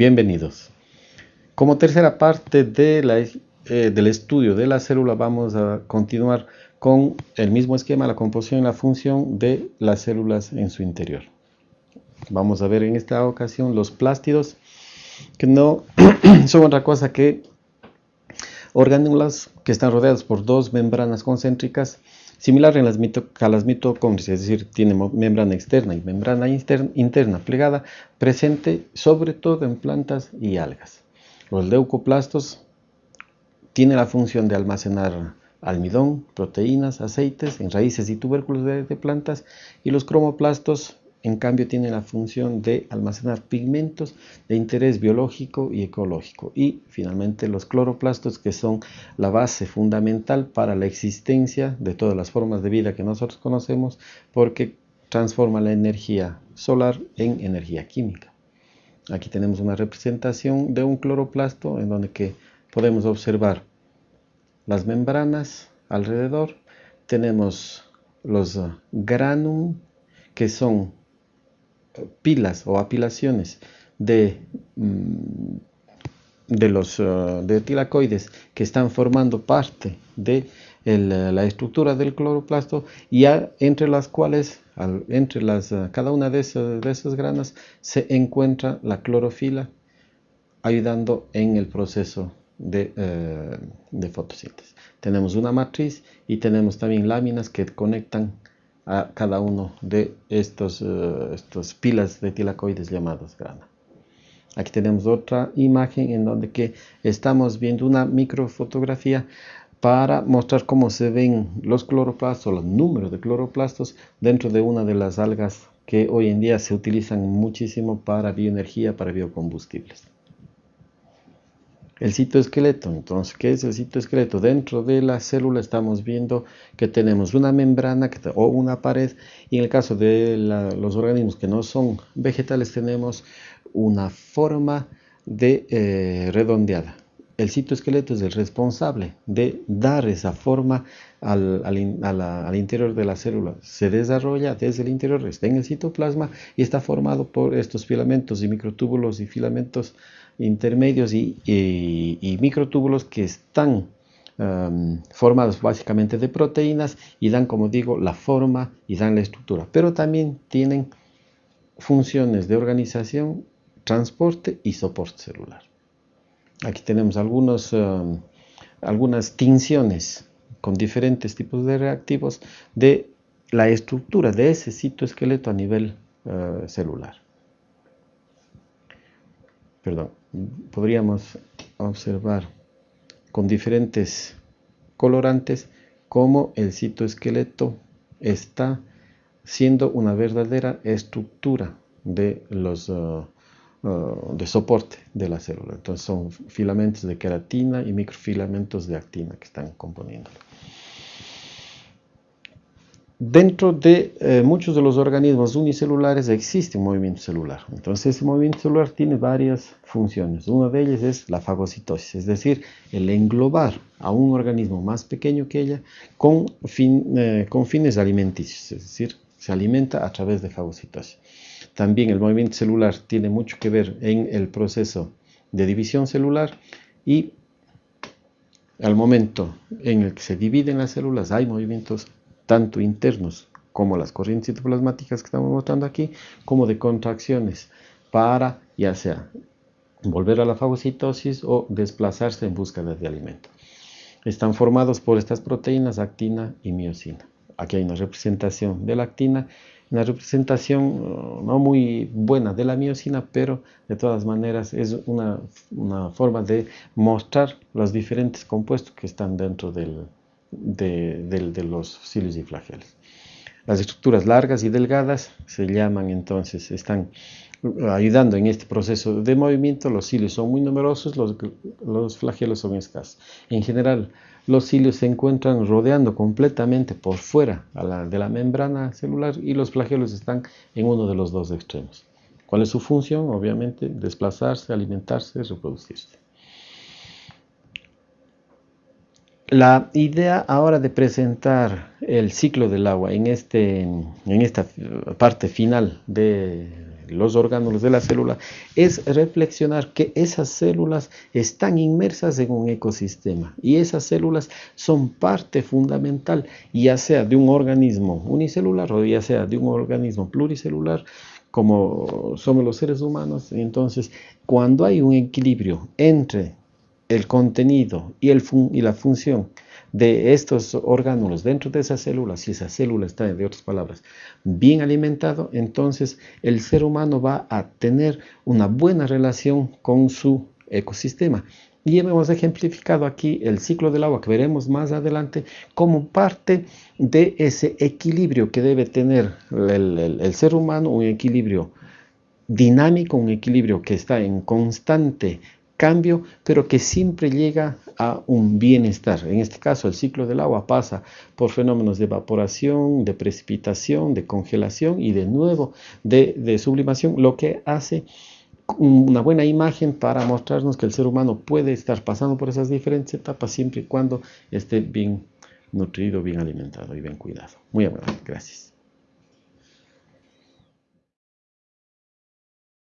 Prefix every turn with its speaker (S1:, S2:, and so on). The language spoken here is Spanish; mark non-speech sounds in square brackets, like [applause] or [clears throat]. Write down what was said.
S1: Bienvenidos. Como tercera parte eh, del estudio de la célula vamos a continuar con el mismo esquema, la composición y la función de las células en su interior. Vamos a ver en esta ocasión los plástidos, que no [clears throat] son otra cosa que orgánulas que están rodeados por dos membranas concéntricas Similar en las a las mitocondrias, es decir, tiene membrana externa y membrana interna plegada, presente sobre todo en plantas y algas. Los leucoplastos tienen la función de almacenar almidón, proteínas, aceites en raíces y tubérculos de plantas y los cromoplastos en cambio tiene la función de almacenar pigmentos de interés biológico y ecológico. Y finalmente los cloroplastos que son la base fundamental para la existencia de todas las formas de vida que nosotros conocemos porque transforma la energía solar en energía química. Aquí tenemos una representación de un cloroplasto en donde que podemos observar las membranas alrededor. Tenemos los granum que son pilas o apilaciones de, mm, de los uh, de tilacoides que están formando parte de la estructura del cloroplasto y entre las cuales entre las, uh, cada una de esas, de esas granas se encuentra la clorofila ayudando en el proceso de, uh, de fotosíntesis. Tenemos una matriz y tenemos también láminas que conectan a cada uno de estos, uh, estos pilas de tilacoides llamados grana. Aquí tenemos otra imagen en donde que estamos viendo una microfotografía para mostrar cómo se ven los cloroplastos, los números de cloroplastos dentro de una de las algas que hoy en día se utilizan muchísimo para bioenergía, para biocombustibles el citoesqueleto. Entonces, ¿qué es el citoesqueleto? Dentro de la célula estamos viendo que tenemos una membrana o una pared y en el caso de los organismos que no son vegetales tenemos una forma de eh, redondeada. El citoesqueleto es el responsable de dar esa forma al, interior de la célula. Se desarrolla desde el interior, está en el citoplasma y está formado por estos filamentos y microtúbulos y filamentos intermedios y, microtúbulos que están um, formados básicamente de proteínas y dan, como digo, la forma y dan la estructura, pero también tienen funciones de organización, transporte y soporte celular. Aquí tenemos algunos, um, algunas tinciones con diferentes tipos de reactivos de la estructura de ese citoesqueleto a nivel uh, celular. Perdón podríamos observar con diferentes colorantes cómo el citoesqueleto está siendo una verdadera estructura de los uh, uh, de soporte de la célula. Entonces son filamentos de queratina y microfilamentos de actina que están componiendo. Dentro de eh, muchos de los organismos unicelulares existe un movimiento celular. Entonces ese movimiento celular tiene varias funciones. Una de ellas es la fagocitosis, es decir, el englobar a un organismo más pequeño que ella con, eh, con fines alimenticios, es decir, se alimenta a través de fagocitosis. También el movimiento celular tiene mucho que ver en el proceso de división celular y al momento en el que se dividen las células hay movimientos tanto internos como las corrientes citoplasmáticas que estamos mostrando aquí, como de contracciones para ya sea volver a la fagocitosis o desplazarse en búsqueda de alimento. Están formados por estas proteínas actina y miocina. Aquí hay una representación de la actina, una representación uh, no muy buena de la miocina, pero de todas maneras es una, forma de mostrar los diferentes compuestos que están dentro del, de, los cilios y flagelos. Las estructuras largas y delgadas se llaman entonces, están ayudando en este proceso de movimiento. Los cilios son muy numerosos, los, los flagelos son escasos. En general, los cilios se encuentran rodeando completamente por fuera de la membrana celular y los flagelos están en uno de los dos extremos. ¿Cuál es su función? Obviamente, desplazarse, alimentarse, reproducirse. La idea ahora de presentar el ciclo del agua en, este, en esta parte final de los orgánulos de la célula, es reflexionar que esas células están inmersas en un ecosistema y esas células son parte fundamental, ya sea de un organismo unicelular o ya sea de un organismo pluricelular, como somos los seres humanos. Entonces, cuando hay un equilibrio entre el contenido y, el y la función de estos órganos dentro de esas células, si esa célula está, de otras palabras, bien alimentado, entonces el ser humano va a tener una buena relación con su ecosistema. Y hemos ejemplificado aquí el ciclo del agua que veremos más adelante como parte de ese equilibrio que debe tener el, el ser humano, un equilibrio dinámico, un equilibrio que está en constante cambio, pero que siempre llega a un bienestar. En este caso, el ciclo del agua pasa por fenómenos de evaporación, de precipitación, de congelación y de nuevo de, sublimación, lo que hace una buena imagen para mostrarnos que el ser humano puede estar pasando por esas diferentes etapas siempre y cuando esté bien nutrido, bien alimentado y bien cuidado. Muy amable, gracias.